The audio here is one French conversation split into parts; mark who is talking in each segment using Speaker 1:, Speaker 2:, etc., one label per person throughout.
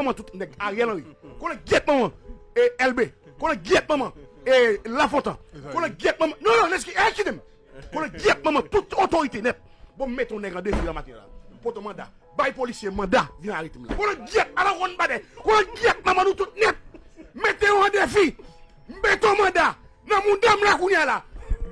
Speaker 1: maman tout nèg Ariel Henry. Qu'on le guette maman et LB. Qu'on le guette maman et Lafontaine. Qu'on le guette maman. Non non, laisse qui qui dem. Qu'on le guette maman toute autorité net. Bon mettre ton nèg en défi la matin là. Pour ton mandat. Bail policier mandat vient arrêter là. Qu'on le guette à la ronde badé. Qu'on le guette maman nous tout net. Mettez en défi. Mettez ton mandat. Nan mon dame la kounya là.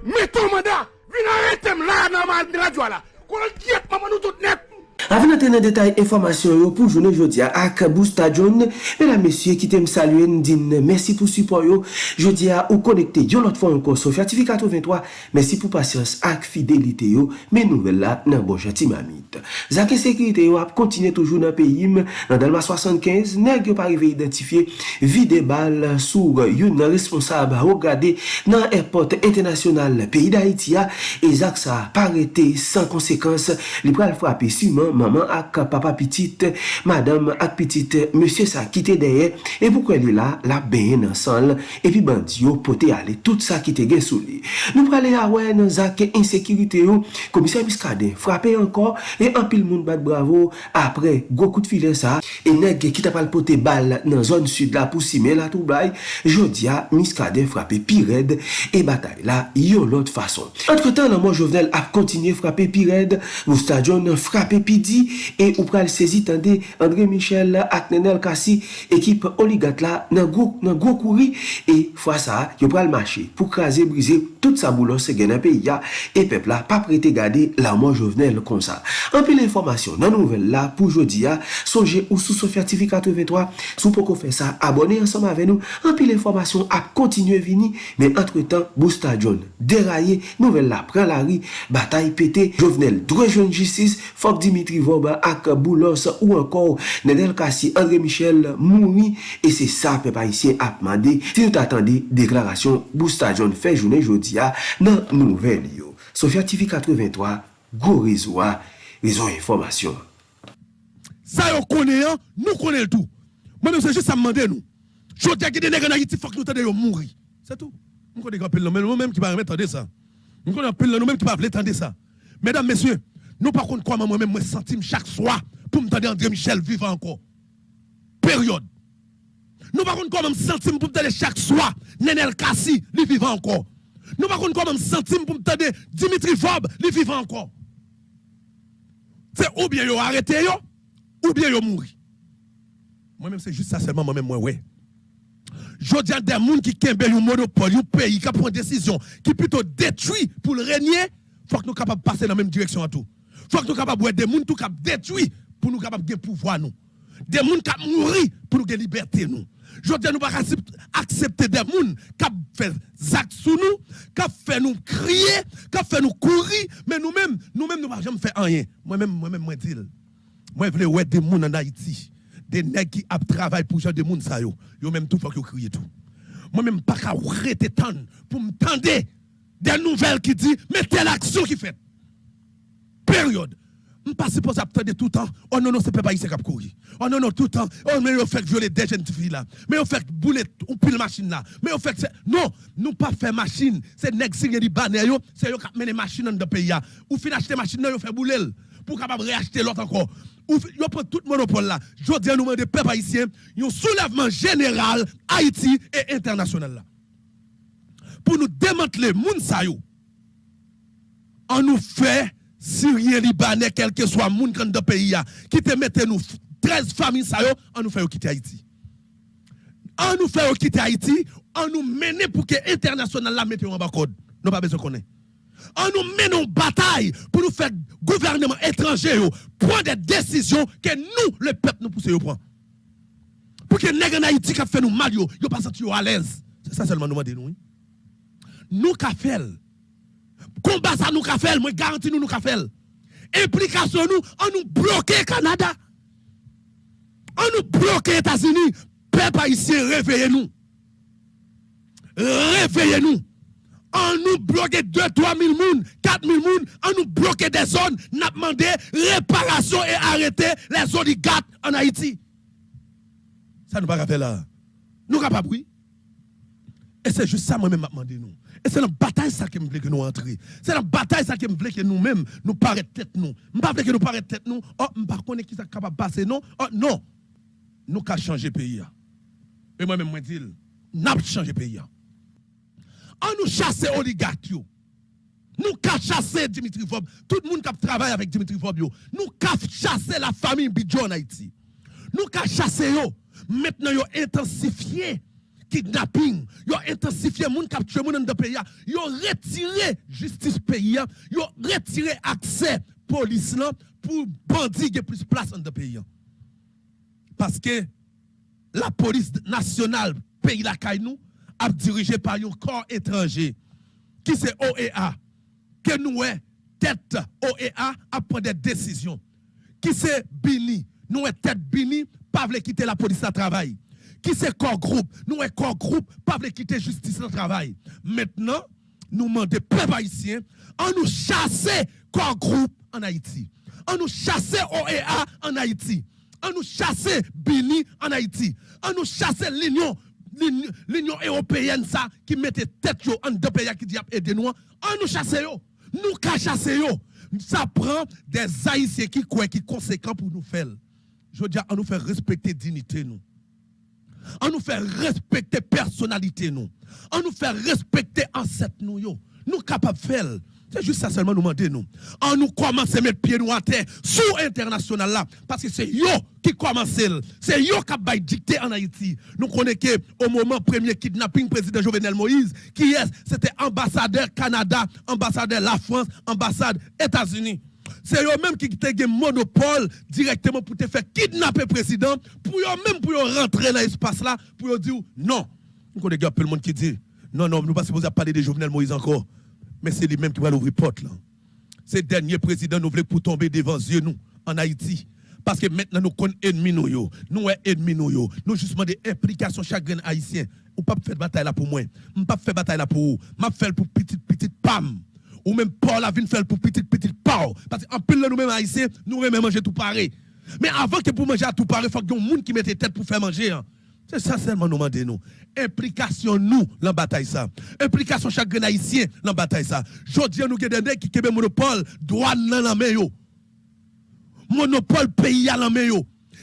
Speaker 1: Mettez ton mandat. Vin arrêter là dans la radio là. Qu'on le guette maman nous tout net.
Speaker 2: Avan ante nan detay informasyon yo pou jounen jodia ak Bousta John, menan mesye ki tem saluen din mersi pou supon yo, jodia ou konekte yon lot fon yon konso fiatifikato 23, mersi pou pasyans ak fidelite yo, men nouvel la nan bonjati mamit. Zake sekirite yo ap kontine toujou nan peyim, nan dalma 75, neg yo parive identifiye vide bal sou yon nan responsab ho gade nan airport internasyonal peyi da Haitia, e zak sa parete san konsekans li pral frape siman maman, maman ak papa pitit, madame ak pitit, monsye sa kite deye, e pou kwen li la, la benye nan san, epi bandi yo pote ale, tout sa kite gen sou li. Nou prale ya wè nan zake insekirite yo, komisyen miskade, frape ankon, e anpil moun bat bravo, apre, gwo kout file sa, e neg kita pal pote bal nan zon sud la pou sime la troublai, jodia miskade frape pi red, e batay la yon lot fason. Entre tan nan moun jovenel ap kontinye frape pi red, mou stadion frape pi Lidi e ou pral sezi tande André Michel ak Nenel Kassi ekip oligat la nan gwo, nan gwo kouri e fwa sa yo pral mache pou kraze brize tout sa boulon se gen apè ya e pep la pa prete gade la man jovenel kon sa. Anpi l'informasyon nan nouvel la pou jodi ya sonje ou sou Sofia TV 83 sou pou kon fè sa abone ansama ave nou anpi l'informasyon ap kontinue vini men entre tan Bousta John deraye nouvel la pral la ri batay pete jovenel drejwen justice fok Dimitri Voba ak Boulos ou encore Nedel Kassi, André Michel Mouni, et c'est ça, peuple haïtien a demandé, si nous t'attendez, déclaration Boosta John fait journée jodi ya, nan nouvelle yo. TV 83, go réseau, réseau information.
Speaker 3: Ça yo connaît, nous connaissons tout. Moi-même, c'est juste ça me demander nous. Je dis que des nègres en Haïti, faut que nous t'aidions mourir. C'est tout. Nous connaissons un peu mais nous-mêmes qui ne pas entendre ça. Nous connaissons un peu nous-mêmes qui ne pas entendre ça. Mesdames, messieurs, nous par contre, comment moi-même, moi, centime chaque soir pour me tendre André Michel vivant encore. Période. Nous par contre, comment centime pour me chaque soir Nenel Kassi, lui vivant encore. Nous par contre, comment centime pour me Dimitri Fob, lui vivant encore. C'est ou bien yo arrêté yo, ou bien yo mourir. Moi-même, c'est juste ça seulement, moi-même, moi, ouais. Je dis à des gens qui ont un monopole, un pays qui prend une décision, qui plutôt détruit pour le régner, il faut que nous soyons capables de passer dans la même direction à tout. Faut que nous capables de des gens qui détruit pour nous capables de pouvoir nous. Des gens qui mourir pour nous de liberté nous. Je dis nous pas accepter des gens qui fait actes sur nous, qui fait nous crier, qui fait nous courir, mais nous-mêmes, nous-mêmes nous ne jamais faire rien. Moi-même, moi-même, moi dis, moi je veux des gens en Haïti des nègres qui travaillent pour gens de monde ça yo yo même tout faut que crier tout moi même pas qu'à arrêter pour me tendre des nouvelles qui dit mais telle action qui fait période. Je pas supposé attendre tout le temps. Oh non non c'est pas ici qui courir. Oh non non tout le temps. Oh mais on fait violer des jeunes filles là. Mais on fait bouler ou pile machine là. Mais on fait non nous pas faire machine. C'est nèg signé libanais yo. C'est yo qui mener machine dans le pays ou fin acheter machine yo fait bouler pour capable réacheter l'autre encore. Ou prend tout le monopole là. Je dis à nous des peuples haïtiens, un soulèvement général Haïti et international là. Pour nous démanteler moun sa yo. On nous fait Syrien, Libanais, quel que soit moun dans le pays qui te mette nous 13 familles yo, on nous fait quitter Haïti. On nous fait quitter Haïti, on nous mène pour que international là mette en bas code. Nous pas besoin connaître on nous mène une bataille pour nous faire gouvernement étranger prendre des décisions que nous, le peuple, nous poussons prendre. Pour que les gens en Haïti qui fait nous mal, yo, yo pas à l'aise. C'est ça seulement nous demandons. Nous qui fait. Combat ça nous qui fait, moi garantis nous nous qui fait. Implication nous, on nous bloquer Canada. On nous bloquer États-Unis. Peuple haïtien, réveillez-nous. Réveillez-nous on nous bloque 2 3 000 moun, 4 000 moun, on nous bloque des zones, n'a demandé réparation et arrêter les oligarques en Haïti. Ça nous pas faire là. Nous capables oui. Et c'est juste ça moi-même m'a demandé nous. Et c'est la bataille ça qui me voulait que nous entrions. C'est la bataille ça qui me voulait que nous-mêmes nous paraît tête nous. Je pas que nous paraît tête nous. Oh, je pas qui ça capable passer non. Oh non. nous changé le pays. Et moi-même, moi, dis, nous avons changé le pays. On nous chasse oligarques. Nous avons chassé Dimitri Fob. Tout le monde qui travaille avec Dimitri Fob. Nous avons chassé la famille Bidjo en Haïti. Nous avons chassé eux. Maintenant, ils ont intensifié kidnapping, ils ont intensifié les gens dans le pays, ils ont retiré justice pays, ils ont retiré accès police pour bandits qui plus place dans le pays. Parce que la police nationale pays la nous a dirigé par un corps étranger qui c'est OEA que nous tête OEA a pris des décisions. Qui c'est Bini? Nous tête Bini pas quitter la police à travail qui c'est corps groupe? Nous est corps groupe pas veut quitter justice au travail maintenant nous demandons peuple haïtien en nous chasser corps groupe en Haïti en nous chasser OEA en Haïti on nous chasser Bini en Haïti, on nous chasser l'Union l'Union européenne ça qui mettait tête en deux pays qui dit aider nous, on nous chasser yo. Nous ka chasser yo. Ça prend des haïtiens qui croient qui conséquents pour nous faire. Je veux dire on nous fait respecter dignité nous. On nous fait respecter personnalité nous. On nous fait respecter ancêtre nous yo. Nous capables de faire. C'est juste ça seulement nous demander. On nous commence à mettre pied nous en terre sous international là parce que c'est yo qui commence c'est yo qui a dicté en Haïti. Nous connaissons au moment premier kidnapping président Jovenel Moïse qui est c'était ambassadeur Canada, ambassadeur la France, ambassade États-Unis. C'est eux même qui ont un monopole directement pour te faire kidnapper président pour eux même pour rentrer dans l'espace là pour dire non. Nous connaissons peu le monde qui dit non non, nous pas supposés parler de Jovenel Moïse encore mais c'est lui-même qui va l'ouvrir porte là. Ces derniers présidents nous voulaient pour tomber devant yeux nous en Haïti. Parce que maintenant nous connaissons ennemis nous yo. Nous sommes ennemis nous yo. Nous justement des implications chacun haïtien. Ou pas faire bataille là pour moi. Je pas faire bataille là pour vous. Je faire pour petite petite pam. Ou même Paul a vu faire pour petite petite pau. Parce qu'en plus nous mêmes haïtiens, nous aimons manger tout pareil. Mais avant que pour manger à tout pareil, il faut qu'il y ait un monde qui mette tête pour faire manger. Hein. C'est ça seulement nous demandons nous. Implication nous dans la bataille ça. Implication chaque haïtien dans la bataille ça. Je dis nous que des qui ont monopole douane dans la main. Monopole pays à la main.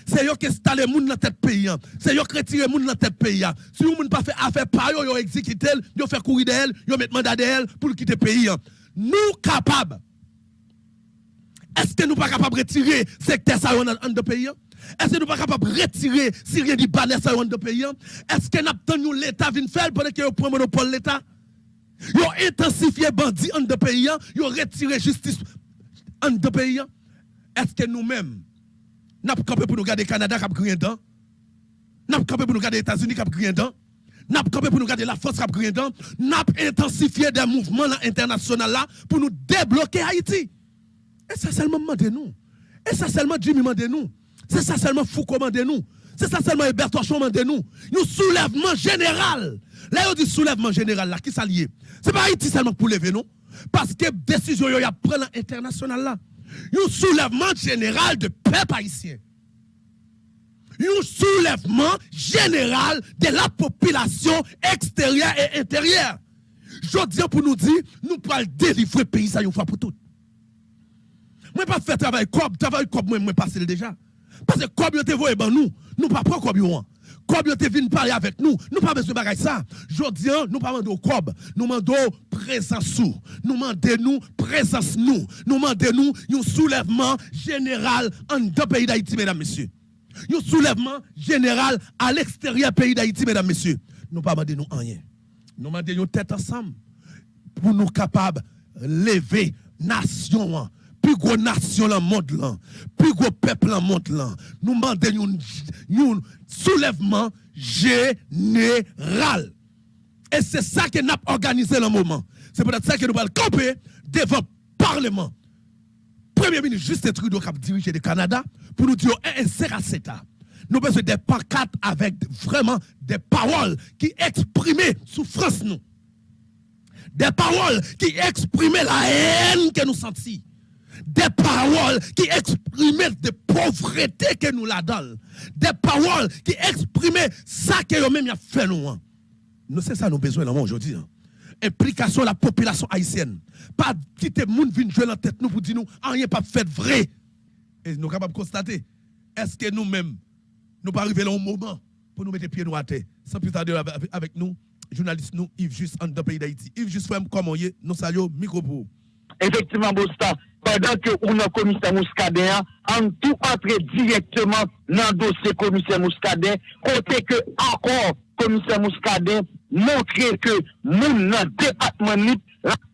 Speaker 3: C'est eux qui installent les gens dans tête pays. C'est eux qui retirent les gens dans tête pays. Si vous ne pas fait affaire par eux, ils exécutent, ils fait courir d'elle, ils mettent mandat d'elle pour quitter le pays. Nous capables. Est-ce que nous pas capables de retirer secteur ça dans le pays? Est-ce que nous pas capables de retirer si rien dit banner ça dans le pays? Est-ce que nous l'État vient faire pendant que prend monopole l'État? Ils ont intensifié bandits dans le pays, ils ont retiré justice dans le pays. Est-ce que nous-mêmes, nous avons campé pour nous garder le Canada qui a pris un temps? Nous avons campé pour nous garder les États-Unis qui a pris un temps? Nous avons pour nous garder la France qui a? Nous intensifié des mouvements internationaux pour nous débloquer Haïti. Et ça seulement demandez nous. Et ça seulement Jimmy demandez nous. C'est ça seulement Foucault demandez nous. C'est ça seulement Hubert Torchon demandez nous. Un soulèvement général. Là, on dit soulèvement général là, qui s'allie. C'est pas Haïti seulement pour lever nous. Parce que décision y a pris l'international là. Un soulèvement général de peuple haïtien. Un soulèvement général de la population extérieure et intérieure. Je dis pour nous dire, nous pouvons délivrer le pays ça une fois pour toutes. Moi, pas faire travail comme, travail comme moi, moi, passer déjà. Parce que comme vous ben nous, nous pas prendre comme vous. Comme vous venu parler avec nous, nous pas besoin de ça. Je dis, nous pas demandons cob, nous demandons présence nous. Nous demandons nous présence nous. Nous demandons un soulèvement général en deux pays d'Haïti, mesdames, messieurs. Un soulèvement général à l'extérieur pays d'Haïti, mesdames, messieurs. Nous pas demandons nous rien. Nous demandons nous tête ensemble pour nous capables de lever nation plus gros nation dans le monde plus gros peuple dans le monde. Nous demandons un soulèvement général. Et c'est ça que nous avons organisé le moment. C'est peut-être ça que nous allons camper devant le Parlement. Premier ministre Justin Trudeau qui a dirigé le Canada pour nous dire eh, eh, ça. Nous besoin des pancartes avec vraiment des paroles qui expriment souffrance nous. Des paroles qui expriment la haine que nous sentons des paroles qui exprimaient de pauvreté que nous la. Des paroles qui exprimaient ça que nous-mêmes fait nous. Hein. Nous, c'est ça nous besoin aujourd'hui. Hein. Implication de la population haïtienne. Pas quitter le monde venir jouer la tête nous pour dire nous, rien pas fait vrai. Et nous sommes capables de constater, est-ce que nous-mêmes, nous pas arriver là un moment pour nous mettre pieds nous à terre? Sans plus tarder avec nous, journaliste nous, Yves Juste, en pays d'Haïti. Yves Juste, comment est? Nous saluons, micro pour
Speaker 4: Effectivement, Bosta, pendant que on a commissaire Mouskadé, en tout entrer directement dans le dossier commissaire Mouskadé, côté que encore commissaire Mouskadé montrer que nous, dans le département NIP,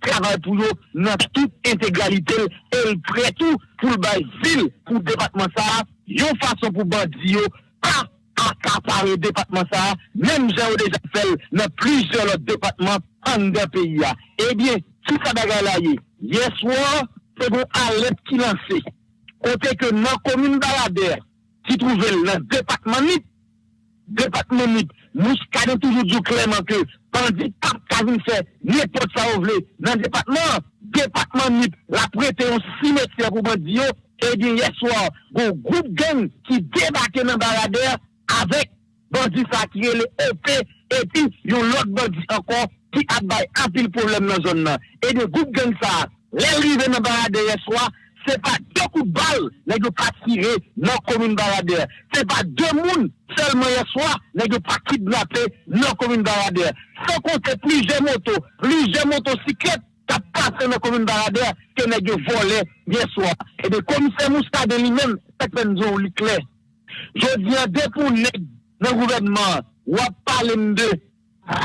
Speaker 4: travail pour eux dans toute intégralité et près tout pour le ville, pour le département ça, une façon pour bandit, pas accaparer le département ça, même j'ai déjà fait dans plusieurs autres départements en deux pays. Eh bien, tout ça bagaille là, hier soir, c'est bon alerte qui lancé. Côté que dans la commune baladère, qui trouvait le département NIP, département NIP, nous avons toujours dit clairement que Pandit pas qu'à fait n'importe ça ou dans le département, département NIP, la prêté un cimetière pour Bandio, et bien hier soir, un groupe gang qui débarquait dans Baradère avec bandit ça qui est le OP, et puis il y a l'autre bandit encore qui a un pile problème dans la zone. Et de groupe gang ça, les rives dans Baradère hier soir, c'est pas deux coups de balle, gars pas tiré dans la commune Baladère. C'est pas deux mounes seulement hier soir, gars pas kidnappé dans la commune Baladère. Sans compter plusieurs motos, plusieurs motocyclettes qui passé dans la commune Baladère que gars volé hier soir. Et le commissaire Mouskade lui-même, c'est que nous avons clair. Je viens de pour le gouvernement, on va parler de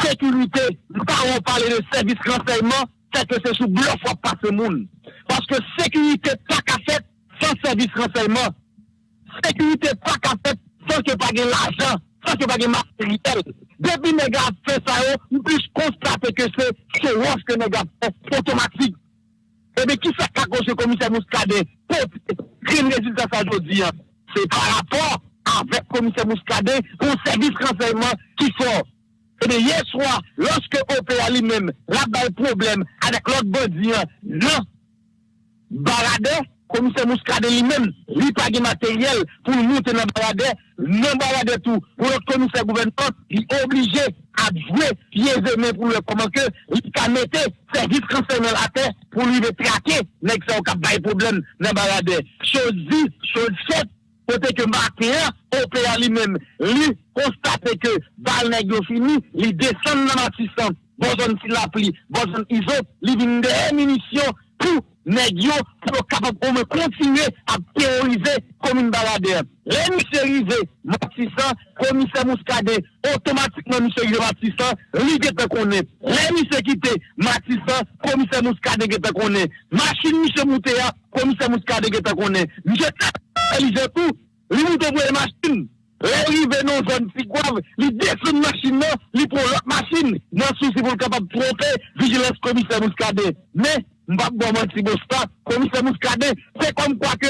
Speaker 4: sécurité, pas parler de service renseignement, c'est que c'est sous bluff ou pas ce monde. Parce que sécurité pas qu'à fait sans service renseignement. Sécurité pas qu'à fait sans que pas l'argent, sans que pas matériel. Depuis les fait ça, on peut constater que c'est ce roche que les gars automatique. Et bien, qui fait qu'à cause du commissaire Mouskade pour un résultat ça aujourd'hui? C'est par rapport avec le commissaire Mouskade pour service renseignement qui fort. Et bien, hier soir, lorsque OPA lui-même, là le problème avec l'autre bandit, non, Baradé, commissaire Mouscadé lui-même, lui pas de matériel pour monter dans Baradé, non Baradé tout, pour l'autre commissaire gouvernement, il est obligé à jouer pieds et mains pour le comment que, il peut mettre service concerné à terre pour lui traquer, n'est-ce pas, au cap problème dans Baradé. Chose dit, chose faite, Côté que matin, OPA lui-même, lui, constate que balle n'est fini, il descend dans Matissan, de la pluie, besoin iso, il vient des munitions pour nèg pour capable de continuer à terroriser comme une baladère. Les monsieur arrivé, Matissan, commissaire Mouskade, automatiquement monsieur arrivé Matissan, lui qui te connaît. Les monsieur quitté Matissan, commissaire Mouskade qui te connaît. Machine monsieur Moutéa, commissaire Mouskade qui te connaît. Monsieur réalisé tout, lui monte pour les machines. L'arrivé dans zone Pigouave, il descend machine là, il prend l'autre machine, dans souci pour capable de tromper, vigilance commissaire Mouskade. Mais, m'pa bon menti bosta, commissaire Mouskade, c'est comme quoi que,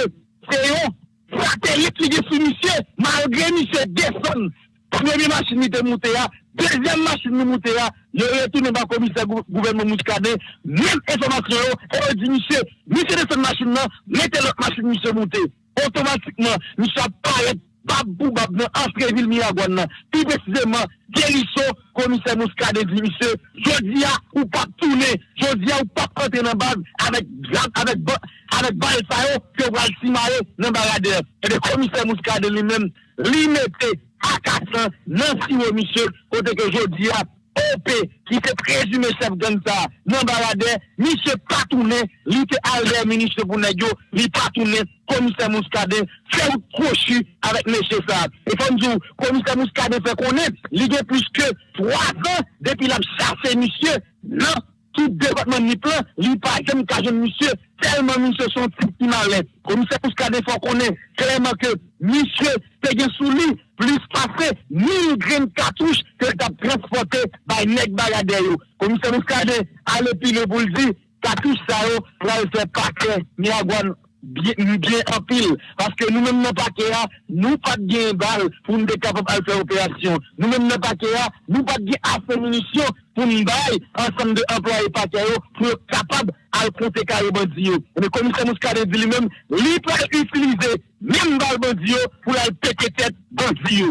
Speaker 4: c'est un satellite qui est sous monsieur, malgré monsieur descend. Première machine qui est montée deuxième machine qui montée il retourne dans le commissaire gouvernement Mouskade, même information, et dit monsieur, monsieur descend machine là, mettez l'autre machine monsieur monté. Automatiquement, monsieur apparaît Babou Babou, entre ville Miragouane, plus précisément, Guérisson, commissaire Mouskade dit, monsieur, je dis à ou pas tourner, je dis à ou pas prendre dans base avec, avec, avec que vous allez simarer dans Baradère. Et le commissaire Mouskade lui-même, lui mettait à 400, non si monsieur, côté que je dis à OP ki te prezume chef gen sa nan balade, mi se patoune, li te alde ministre Bounegyo, li patoune komise Mouskade, fè ou krochu avèk mè chè sa. E fèm djou, komise Mouskade fè konè, li gen plus ke 3 an depi la chase misye, nan tout debatman ni plan, li pa jem kajen misye, telman misye son tout imalè. Komise Mouskade fè konè, telman ke misye te gen sou li, plus passé 1000 graines cartouches que tu as transporté par Nek Bagadeo. Commissaire Muscadet, allez pile pour le dire, cartouche ça, pour aller faire paquet, Niagouane, bien, bien en pile. Parce que nous-mêmes, dans le paquet, nous pas de balle pour nous capables de faire opération. Nous-mêmes, dans le paquet, nous pas de assez munitions pour nous bailler ensemble d'employés paquet pour être capables de compter carré bandit. Mais comme ça, nous dit lui-même, lui peut utiliser même balle bandit pour aller péter tête bandit.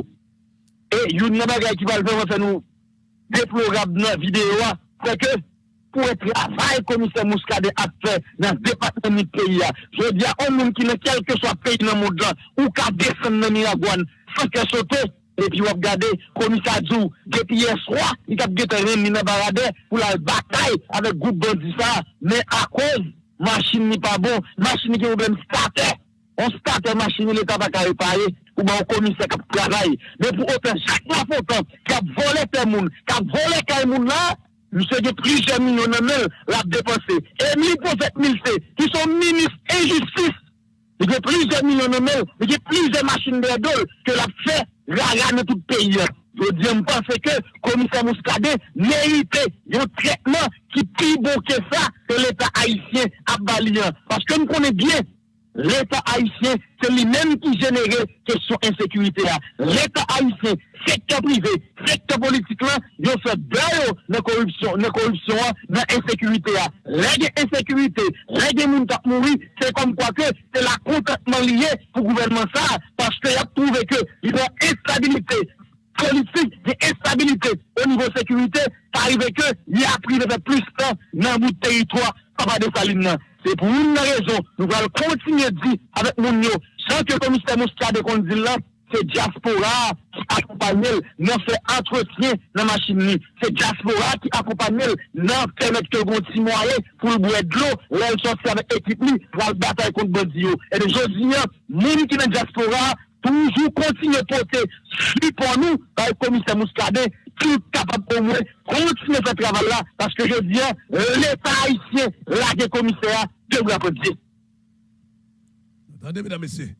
Speaker 4: Et il y a une bagaille qui va le faire nous déplorable dans la vidéo, c'est que pour le travail commissaire Mouskade a fait dans le département du pays. Je dis à un monde qui n'est quel que soit pays dans le monde, ou qu'à descendre dans Miragouane, sans qu'elle saute, et puis on regarde, commissaire Djou, depuis hier soir, il a gagné un barade pour la bataille avec le groupe bandit mais à cause, machine n'est pas bon, machine qui est problème starter. On starte machine, l'État va réparer, ou bien un commissaire qui travaille. Mais pour autant, chaque fois, qui a volé tes moun, qui a volé tes monde là, monsieur de plusieurs millions de l'a dépensé. Et mille prophètes mille qui sont ministres et justice, il y a plusieurs millions de mails, il y a plusieurs machines de dol que l'a fait rara dans tout le pays. Je dis, pense que le commissaire Mouskade méritait un traitement qui est plus beau que ça que l'État haïtien a balayé. Parce que nous connaissons bien l'État haïtien, c'est lui-même qui génère question insécurité. L'État haïtien, secteur privé, secteur politique, là, ils ont fait d'ailleurs la corruption, la corruption, insécurité. L'insécurité, gens qui mourir, c'est comme quoi que c'est la complètement lié pour le gouvernement ça, parce qu'il a trouvé que il y a instabilité politique, d'instabilité au niveau sécurité, ça arrive que il a pris de plus de temps dans bout de territoire, pas de saline. C'est pour une raison, nous allons continuer de dire avec nous, sans que le commissaire Moustade dit là, c'est diaspora qui accompagne dans fait entretien dans la machine. C'est diaspora qui accompagne dans permettre que le moyen pour le boire de l'eau, là, sortir avec l'équipe pour la bataille contre Bandio. Et aujourd'hui, nous qui dans diaspora, toujours continuer à porter pour nous, par le commissaire Mouskade, tout capable au moins continuer ce travail-là, parce que je dis, l'État haïtien, là, des commissaires, devrait dire.
Speaker 3: Attendez, mesdames, messieurs.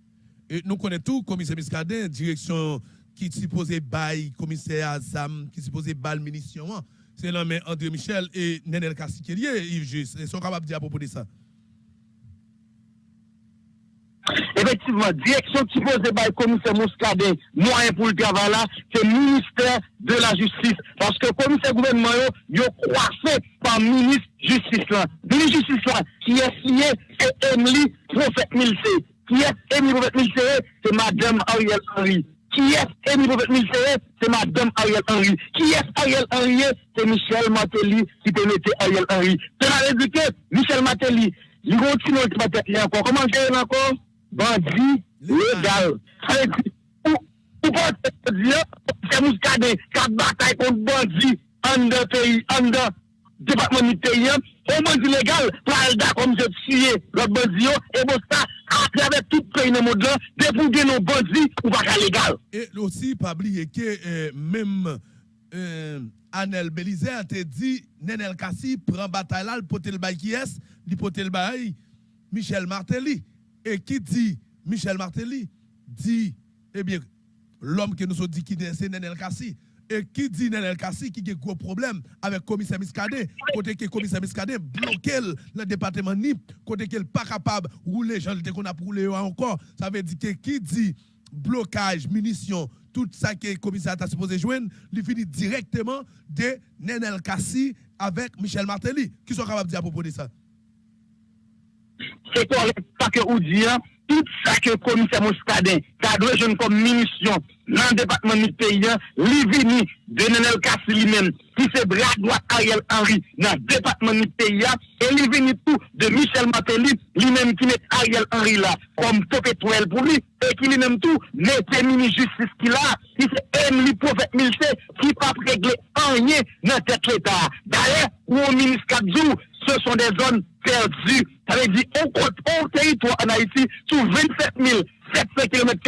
Speaker 3: Nous connaissons tout, commissaire Miscadin, direction qui supposait bail, commissaire Azam, qui supposait bail munitions. C'est l'homme André Michel et Nenel Kassikelier, Yves. Ils sont capables de dire à propos de ça.
Speaker 4: Effectivement, direction qui pose par le commissaire Mouskadin, moyen pour le travail là, c'est le ministère de la Justice. Parce que le commissaire gouvernement, il est croisé par le ministre Justice là. Le ministre Justice là, qui est signé, c'est Emily Prophète Milse. Qui est Emily Prophète Milse, c'est Madame Ariel Henry. Qui est Emily Prophète Milse, c'est Madame Ariel Henry. Qui est Ariel Henry, c'est Michel Matéli qui te mettait Ariel Henry. C'est la dit que Michel Matéli, il continue à te encore. Comment j'ai encore? bandit légal. Ou pas dire, c'est Mouskade, quatre batailles contre bandits en deux pays, en deux départements terriens. On bandit légal, Pralda, comme je tué l'autre bandit, et bon ça, à travers tout pays dans le monde, dès pour nos bandits, ou pas légal.
Speaker 3: Et aussi, pas oublier que même. Euh, Anel Belizer te dit Nenel Kassi prend bataille là, le potel bail qui est, le potel bail Michel Martelly. Et qui dit Michel Martelly dit, eh bien, l'homme que nous avons dit qui c'est Nenel Kassi. Et qui dit Nenel Kassi qui a un gros problème avec le commissaire Miskade, côté que le commissaire Miskade bloque le département NIP, côté qu'il n'est pas capable de rouler, gens qu'on a roulé encore. Ça veut dire que qui dit blocage, munitions, tout ça que le commissaire a supposé joindre, il finit directement de Nenel Kassi avec Michel Martelly. Qui sont capables de dire à propos de ça?
Speaker 4: C'est correct, ça que vous dites, tout ça que le commissaire Mouskadin, cadre jeune comme munition, dans le département du pays, lui de Nenel Kassi lui-même, qui c'est bras droit Ariel Henry, dans le département du pays, et lui tout de Michel Matéli, lui-même qui met Ariel Henry là, comme top étoile pour lui, et qui lui-même tout, met mini-justice qu'il a, qui c'est Emily Prophète Milse, qui pas régler rien dans cette l'État. D'ailleurs, au ministre Kadzou, ce sont des zones perdues. Ça veut dire, on, on territoire en Haïti, sur 27 700 km,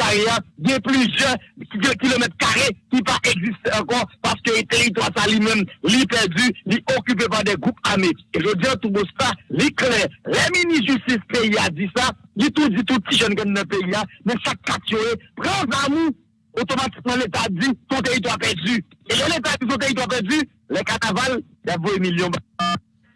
Speaker 4: il y a plusieurs kilomètres carrés qui pas existent encore parce que le territoire ça lui-même, lui perdu, lui occupé par des groupes armés. Et je dis à tout ça, lui clair, les mini-justice pays a dit ça, il tout dit tout petit jeune dans le pays, mais chaque catégorie, prends amour, automatiquement l'État dit ton territoire perdu. Et l'État dit ton territoire perdu, les carnavals, il y a 20 millions.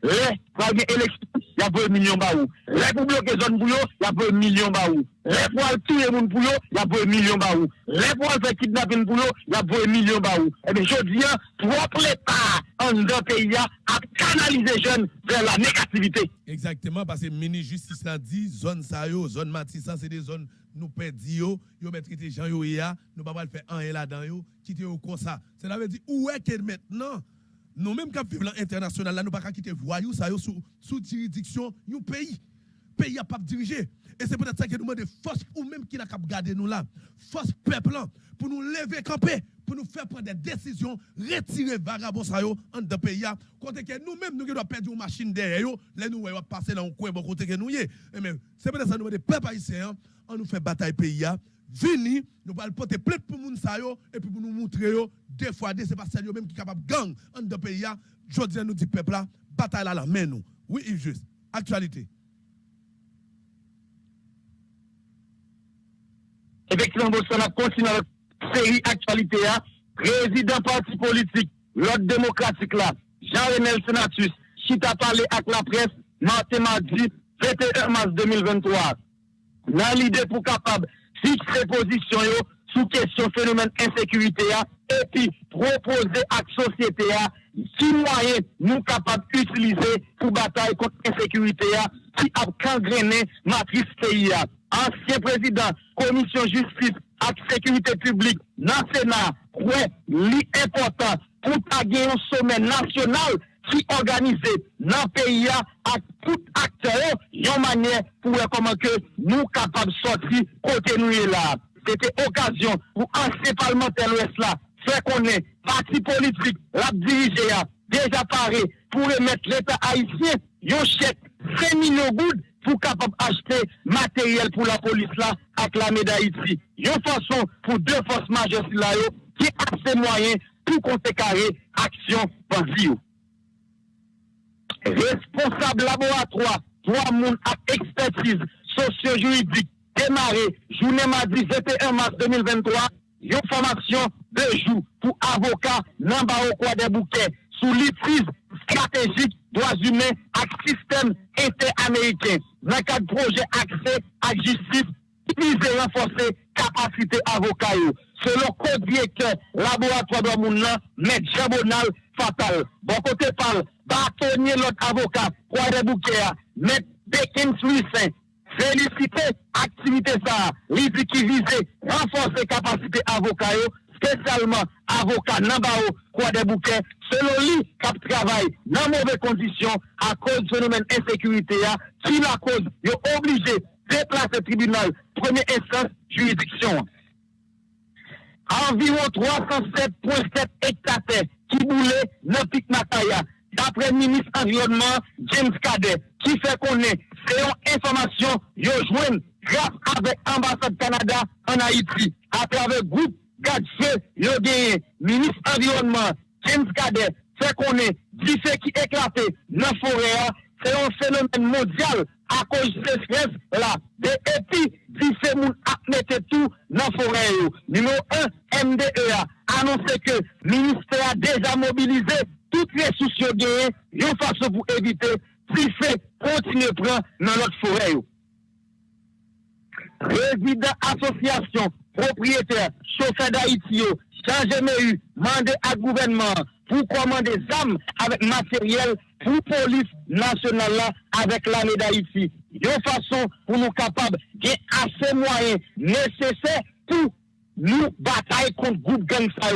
Speaker 4: Les, pour il y a 20 millions de Les pour bloquer zone pour il y a 20 millions de Les pour tuer gens pour il y a 20 millions de Les pour faire kidnapping pour il y a 20 millions de Eh bien, je dis, propre l'État en deux pays à canaliser les jeunes vers la négativité.
Speaker 3: Exactement, parce que mini-justice a dit, zone ça, zone Matissa, c'est des zones nous perdons, nous mettons les gens, nous ne pouvons pas faire un et là-dedans, quitter comme ça. Cela veut dire, où est que maintenant, nous même qui vivons international là nous pas quitter voyou ça sous sous juridiction du pays. Pays a pas dirigé. Et c'est peut-être ça que nous demandons force ou même qui n'a qu'à garder nous là, force peuple là, pour nous lever camper, pour nous faire prendre des décisions, retirer vagabond ça en de pays côté que nous-mêmes nous devons perdre une machine derrière yo, là nous va passer dans un coin bon côté que nous y Mais c'est peut-être ça nous demandons peuple haïtien, on nous fait bataille pays vini, nous allons porter plainte pour moun sa yo, et puis pour nous montrer yo, deux fois deux, c'est pas celle même qui est capable de gang en de pays je dis nous dit peuple là, bataille là la main nous. Oui, il juste. Actualité.
Speaker 4: Effectivement, Bolsonaro continue avec série actualité. Hein. Président parti politique, l'ordre démocratique là, Jean-René Senatus, Chita parlé avec la presse, mardi, mardi, 21 mars 2023. Dans l'idée pour capable fixer position sous question phénomène insécurité et puis proposer à la société qui moyen nous capables d'utiliser pour bataille contre l'insécurité qui a gangréné matrice pays. Ancien président, commission justice et sécurité publique dans le ouais, l'important pour gagner un sommet national qui organisé dans le pays à tout acteur, une manière pour comment que nous capables de sortir côté nous là. C'était occasion pour ancien parlementaire l'Ouest là, faire qu'on est parti politique, la diriger déjà paré pour remettre l'État haïtien, un chèque 5 millions de pour capable acheter matériel pour la police là avec la d'Haïti. Une façon pour deux forces majeures là qui a ses moyens pour contrecarrer action vie. Responsable laboratoire, trois monde à expertise socio-juridique démarré journée mardi 21 mars 2023, une formation de jour pour avocat dans quoi des bouquets sous l'utilise stratégique droits humains et système interaméricain. Dans le cadre projet accès à justice, qui vise asite avoka yo. Selon kote direktor laboratoire de moun nan, met jabonal fatal. Bon kote pal, batonye lot avoka, kwa de boukea, met Bekin Suissin, felisite aktivite sa, li di ki vize, renforse kapasite avoka yo, spécialement avocat Nambao, quoi des bouquets, selon lui, cap travail dans mauvaises conditions à cause du phénomène insécurité, qui la cause, est obligé déplacer tribunal, première instance, juridiction. Environ 307,7 hectares qui boulaient dans Pic Mataya, d'après le ministre environnement James Cadet, qui fait qu'on est, c'est une information, yo joint grâce avec l'ambassade Canada en Haïti, à travers le groupe Gadje, yo gagné, ministre environnement James Cadet, fait qu'on est, du fait qui éclaté dans la forêt, c'est un phénomène mondial à cause de stress là. Et puis, a mettre tout dans la forêt. Numéro 1, MDE a annoncé que le ministère a déjà mobilisé toutes les ressources gagnées, une façon pour éviter si fait continuer à prendre dans notre forêt. Résident association, propriétaire, chauffeur d'Haïti, changé eu, mandé à gouvernement pour commander des armes avec matériel pour police nationale là avec l'armée d'Haïti. De façon pour nous capables de assez moyens nécessaires pour nous batailler contre groupe gang ça.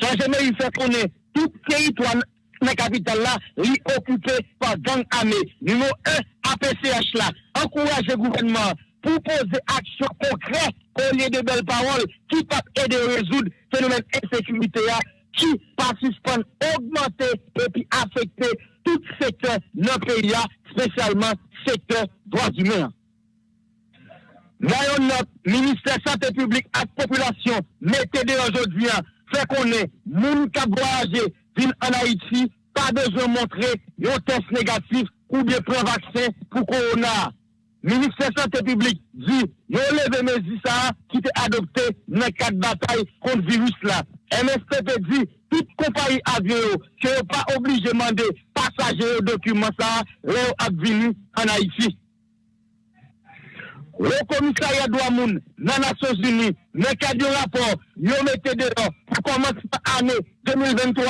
Speaker 4: Changement il fait qu'on est tout territoire la capitale là, occupé par gang armé. Numéro 1, APCH là, encourager le gouvernement pour poser action concrète au lieu de belles paroles qui peuvent aider à résoudre le phénomène d'insécurité qui participent augmenter et puis affecter tout secteur de notre pays, spécialement secteur droits humains. D'ailleurs, notre ministère de santé publique et la population, mettez aujourd'hui, fait qu'on est, moun qui voyager, en Haïti, pas besoin de montrer un test négatif ou bien prendre vaccin pour Corona. Ministère de Santé publique dit, yo levé mesures qui été adopté dans de bataille contre le virus là. MSTP dit, toute compagnie avion qui n'est pas obligé de demander passagers au document ça, venu en Haïti. Le commissariat de Moun dans les Nations Unies, dans le cadre du rapport, yo mettez dehors pour commencer l'année 2023,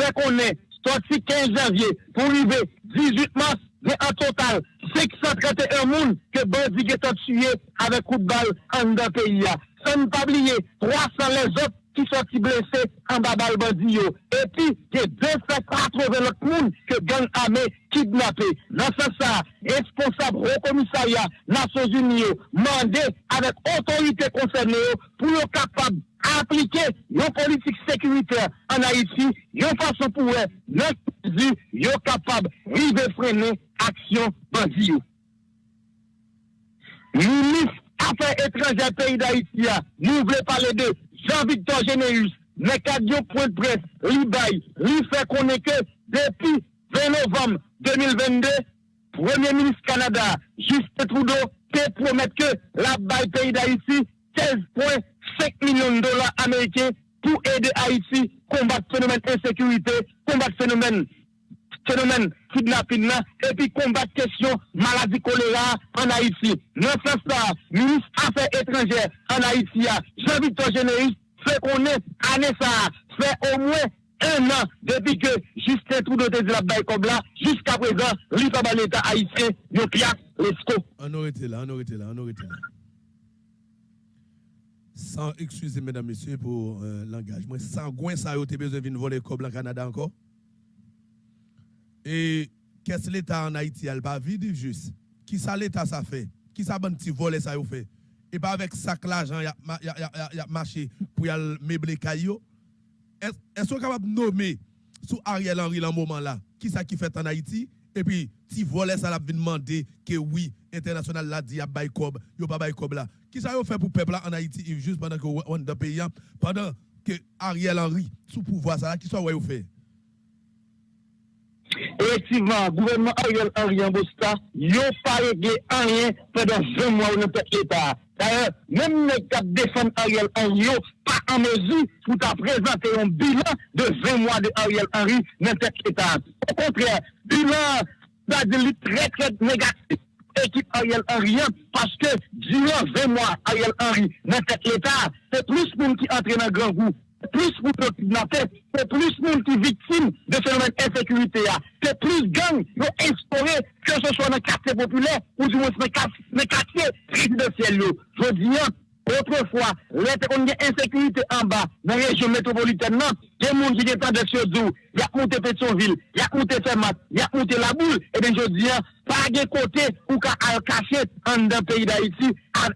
Speaker 4: fait qu'on est sorti 15 janvier pour arriver 18 mars mais en total, 631 personnes que Bandi est tué avec coup de balle en deux pays. Sans pas oublier, 300 les autres ki soti blese an babal bandi yo. E pi, ke 280 lot moun ke gang ame kidnapé. Nan sa sa, responsable au komisariya Nason Zuni yo, mande avek otorite konserne yo pou yo kapab aplike yon politik sekurite an Haiti, yon fason pou zi, yo kapab rive frene aksyon bandi yo. Minis Afè etranje peyi d'Haïti ya, nou vle pale de Jean-Victor Généus, Mekadjo Pointe Presse, li bay, li fè konè ke, depi 20 novem 2022, Premier Ministre Kanada, Justin Trudeau, te promet ke la bay peyi d'Haïti, 16.5 milyon dola Amerike, pou ede Haïti, kombat fenomen insekurite, kombat fenomen fenomen kidnapping nan, epi kombat kesyon maladi kolera an Haiti. Non se sa, Ministre Affaires étrangères an Haiti ya, Jean-Victor Généris, fe konen ane sa, fe au mwen un an, depi ke Justin Trudeau te zilap bay kobla, jiska prezan, li pa ban l'Etat Haitien, yo piak lesko.
Speaker 3: An orite la, an orite la, an orite la. San, excusez mesdames, messieurs, pour euh, l'engagement, sans gwen sa yo te bezon vin voler kobla Canada encore? Et qu'est-ce que l'État en Haïti a pas vide juste? Qui ça l'État ça fait? Qui ça bon petit volet ça fait? Et pas avec ça que l'argent y a, y, a, y, a, marché pour y meubler caillou. Est-ce qu'on est capable de nommer sous Ariel Henry dans moment là Qui ça qui fait en Haïti? Et puis petit volet ça l'a demandé que oui international l'a dit a bail cob, yo pas bail cob là. Qui ça fait pour peuple en Haïti juste pendant que on dans pays pendant que Ariel Henry sous pouvoir ça qui ouais fait?
Speaker 4: Effectivement, gouvernement Ariel Henry en Bosta, yo pas réglé rien pendant 20 mois où nous l'État. D'ailleurs, même les quatre défendre Ariel Henry, pas en mesure pour présenter un bilan de 20 mois de Ariel Henry dans l'État. Au contraire, bilan c'est très très négatif. Équipe Ariel Henry, parce que durant 20 mois, Ariel Henry dans l'État, c'est plus de monde qui entre dans grand groupe plus pour kidnapper, c'est plus monde qui victime de phénomène d'insécurité. C'est plus gang qui instauré, que ce soit dans le quartier populaire ou du moins dans le quartier résidentiel. Je dis, autrefois, les une insécurité en bas, dans la région métropolitaine, a des gens qui sont de Siozou, il y a monté Pétionville, il y a monté Fermat, il y a monté La Boule, et bien je dis, pas de côté ou qu'à cacher en dans pays d'Haïti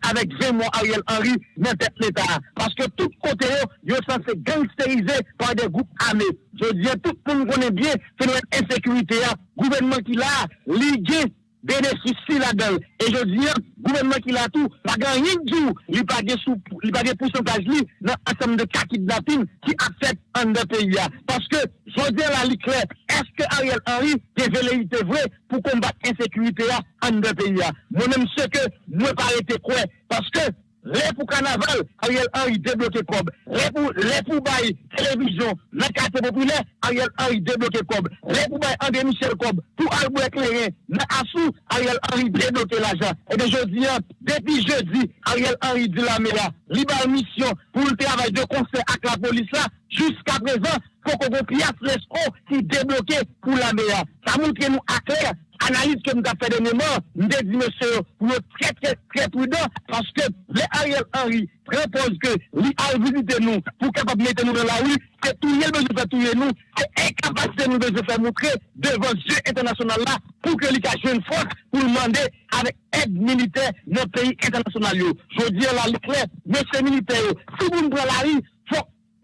Speaker 4: avec 20 mois Ariel Henry dans l'État. Parce que tout côté, ils sont censés gangsteriser par des groupes armés. Je dis, tout le monde connaît bien phénomène insécurité, gouvernement qui l'a ligué bénéficie là-dedans. Et je dis, gouvernement qui l'a tout, pas gagné du tout, il pas de pourcentage dans l'ensemble de cas kidnapping qui affectent un pays. Parce que, je dis la clair, est-ce que Ariel Henry est velléité vrai pour combattre l'insécurité en deux pays? Moi-même, ce que moi, pas été quoi, parce que les pour carnaval, Ariel Henry débloqué Cob. Les pour, les pour bail télévision, le quartier populaire, Ariel Henry débloqué Cob. Les pour bail André Michel Cob, pour Albert éclairé, mais Assou, Ariel Henry débloqué l'argent. Et de jeudi, depuis jeudi, Ariel Henry dit la méla, libre mission pour le travail de concert avec la police là, jusqu'à présent, faut qu'on pièce l'escroc qui débloqué pour la méla. Ça montre nous à clair analyse que nous avons fait dernièrement, nous avons dit, monsieur, pour être très, très, très prudent, parce que les Ariel Henry propose que lui a visité nous pour capable mettre nous dans la rue, c'est tout le besoin de tuer nous, c'est incapacité nous de faire montrer devant jeu international là, pour que lui ait une force pour demander avec aide militaire dans le pays international. Je veux dire là, clair, monsieur militaire, si vous nous prenez la rue,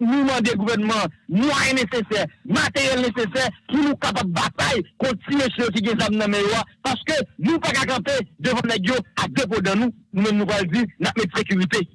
Speaker 4: nous demander au gouvernement moyens nécessaires, matériel nécessaire pour nous capables de bataille contre ceux qui ont des armes Parce que nous ne pouvons pas camper devant les gens à dépôt de nous. Nous-mêmes, nous allons dire, notre sécurité.